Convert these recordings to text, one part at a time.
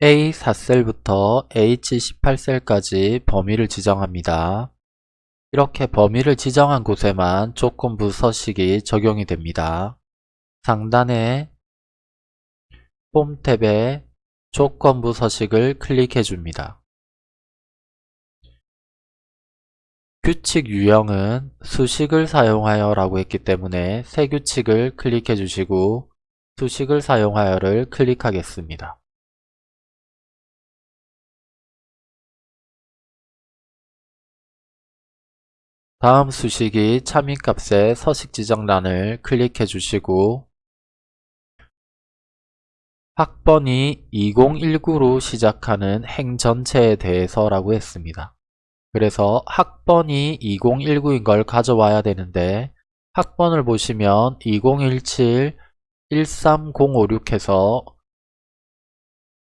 A4셀부터 H18셀까지 범위를 지정합니다. 이렇게 범위를 지정한 곳에만 조건부 서식이 적용이 됩니다. 상단에 폼 탭에 조건부 서식을 클릭해 줍니다. 규칙 유형은 수식을 사용하여 라고 했기 때문에 새 규칙을 클릭해 주시고 수식을 사용하여를 클릭하겠습니다. 다음 수식이 참인값의 서식 지정란을 클릭해 주시고 학번이 2019로 시작하는 행 전체에 대해서 라고 했습니다. 그래서 학번이 2019인 걸 가져와야 되는데 학번을 보시면 2017 13056 해서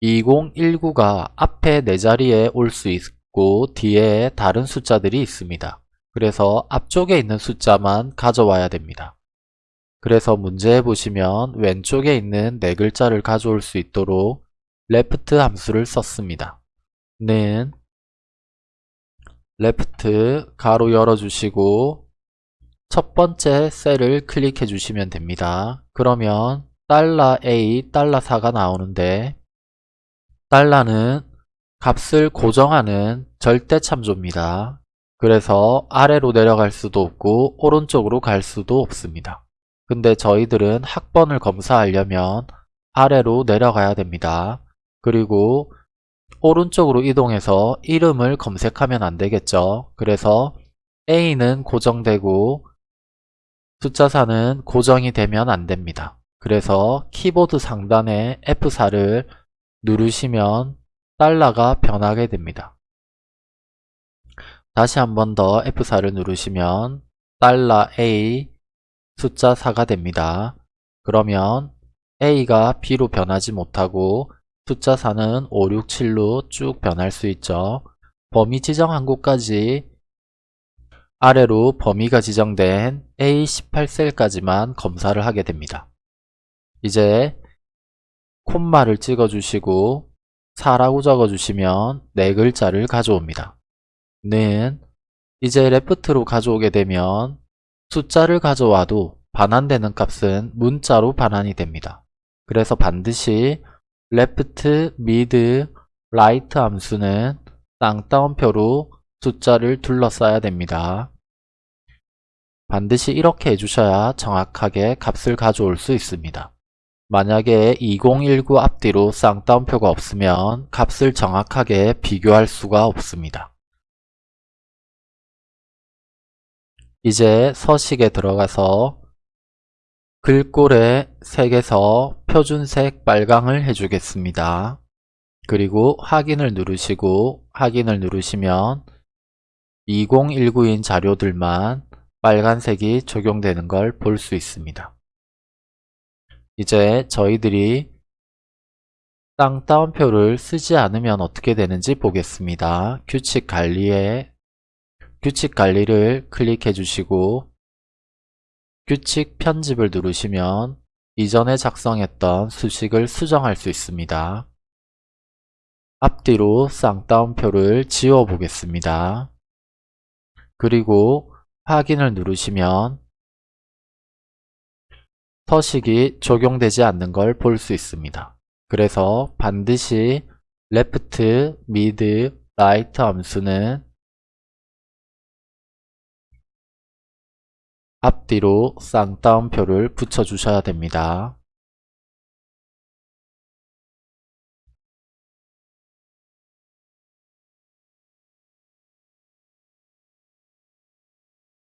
2019가 앞에 네 자리에 올 수 있고 뒤에 다른 숫자들이 있습니다. 그래서 앞쪽에 있는 숫자만 가져와야 됩니다. 그래서 문제에 보시면 왼쪽에 있는 네 글자를 가져올 수 있도록 left 함수를 썼습니다. 는 left 가로 열어주시고 첫 번째 셀을 클릭해 주시면 됩니다. 그러면 $a, 달러 $4가 나오는데 달러는 값을 고정하는 절대 참조입니다. 그래서 아래로 내려갈 수도 없고 오른쪽으로 갈 수도 없습니다. 근데 저희들은 학번을 검사하려면 아래로 내려가야 됩니다. 그리고 오른쪽으로 이동해서 이름을 검색하면 안되겠죠. 그래서 A는 고정되고 숫자 4는 고정이 되면 안됩니다. 그래서 키보드 상단에 F4를 누르시면 달러가 변하게 됩니다. 다시 한 번 더 F4를 누르시면 달러 A 숫자 4가 됩니다. 그러면 A가 B로 변하지 못하고 숫자 4는 5, 6, 7로 쭉 변할 수 있죠. 범위 지정한 곳까지 아래로 범위가 지정된 A18셀까지만 검사를 하게 됩니다. 이제 콤마를 찍어주시고 4라고 적어주시면 네 글자를 가져옵니다. 는 이제 레프트로 가져오게 되면 숫자를 가져와도 반환되는 값은 문자로 반환이 됩니다. 그래서 반드시 left, mid, right 함수는 쌍따옴표로 숫자를 둘러싸야 됩니다. 반드시 이렇게 해주셔야 정확하게 값을 가져올 수 있습니다. 만약에 2019 앞뒤로 쌍따옴표가 없으면 값을 정확하게 비교할 수가 없습니다. 이제 서식에 들어가서 글꼴의 색에서 표준색 빨강을 해주겠습니다. 그리고 확인을 누르시고 확인을 누르시면 2019인 자료들만 빨간색이 적용되는 걸 볼 수 있습니다. 이제 저희들이 쌍따옴표를 쓰지 않으면 어떻게 되는지 보겠습니다. 규칙 관리에 규칙 관리를 클릭해 주시고 규칙 편집을 누르시면 이전에 작성했던 수식을 수정할 수 있습니다. 앞뒤로 쌍따옴표를 지워 보겠습니다. 그리고 확인을 누르시면 서식이 적용되지 않는 걸 볼 수 있습니다. 그래서 반드시 left, mid, right 함수는 앞뒤로 쌍따옴표를 붙여주셔야 됩니다.